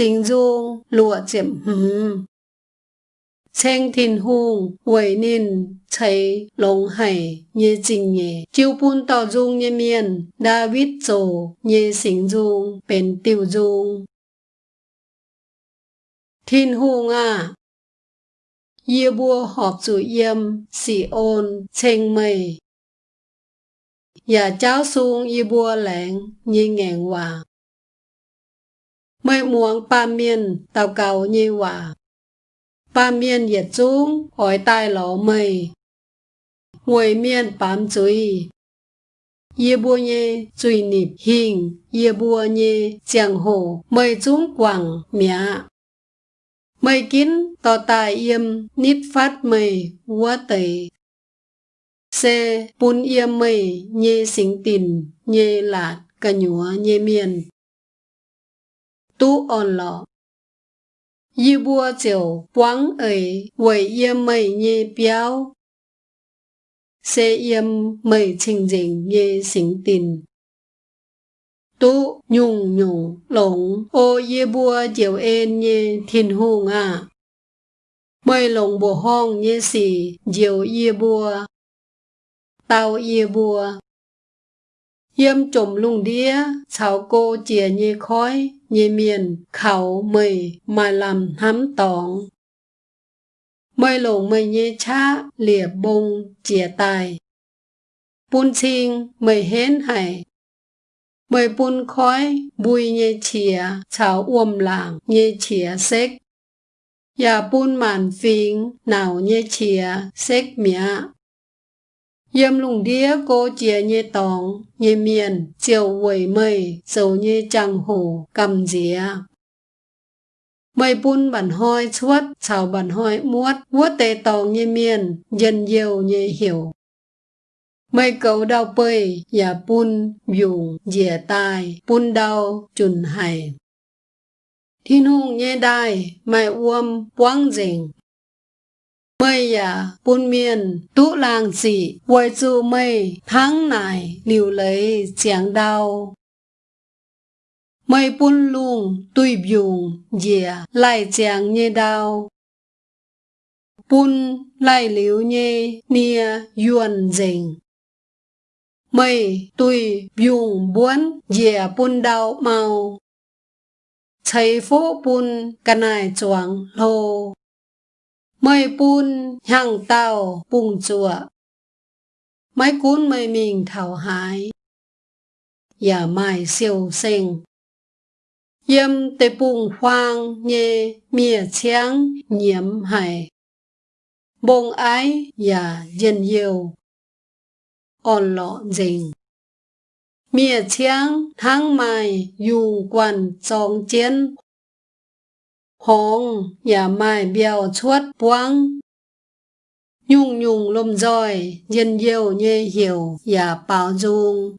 sinh dung lụa chiếm hừm. Chênh thìn hùng, quẩy nín, cháy, lông hải, nhé trình nhé. Chiêu bún tỏ dung nhé miền, David dồ, nhé sinh dung, bền tiêu dung. Thìn hùng à, Yê bùa họp chủ yêm, xì ôn, chênh mây. Nhà cháu xuống y bùa lãng, như ngàn hòa. Mây muống ba miên, tàu cầu như hòa. Ba miên yết chung hỏi tai lỗ mây. Ngồi miên bám chuối. Yê bùa nhê chuối nịp hình, yê bùa nhê chẳng hồ, mây chúng quảng, mẹ. Mây kín, tò tài yêm, nít phát mây, vua tẩy. Xe bún yêm mây nhê xính tình nhê lạt cả nhúa nhê miền. Tu on lọ. Y bùa chiều quán ấy với yêm mây như béo. Sẽ yêm mây trình dình như sinh tình. Tu nhung nhung lồng ô y bùa chiều ên như thiên hùng à. Mây lồng bùa hong như xì chiều y bùa tao ye bùa. Yêm trộm lùng đĩa, chào cô chìa như khói, nhê miền, khảo mây, mà làm hám tỏng. Mây lồng mây nhê cha, lìa bông, chìa tài. Bún chinh, mây hến hải. Mây bún khói, bùi nhê chìa, chào uom làng, nhê chìa xếch. Nhà bún màn phình, nào nhê chìa, xếch mía. Yêm lùng đĩa cô chia nhê tòng, nhê miền, chiều quẩy mây, dầu nhê chẳng hổ, cầm dĩa. Mây bún bản hoi chuốt, chào bản hoi muốt, vuốt tê tòng nhê miền, dân yêu nhê hiểu. Mây cầu đau bơi, nhà bún, dùng, dìa tai, bún đau, chùn hải. Thiên hùng nhê đai, mày uom, quang rình, bây giờ buôn miền tú làng dị, quay du mây, tháng này liều lấy chẳng đau mây buôn luôn tùy biùng dìa lại chẳng nhê đau buôn lại liều nhê, nia, yuan dình. Mây, tùy biùng buôn dìa buôn đau mau. Chạy phố buôn bún canai chuang lô mây bùn hàng tàu bùng chùa mấy cuốn mây mình thảo hái giả dạ mai siêu sinh yếm tế bùng hoang nhê mìa cháng nhiễm hải. Bông ái giả dân yêu. On lọ dình. Mìa cháng tháng mai dù quan trọng chiến hong nhà mai biao chuốt buang nhung nhung lùm roi dân yêu nhê hiểu, nhà bảo dung.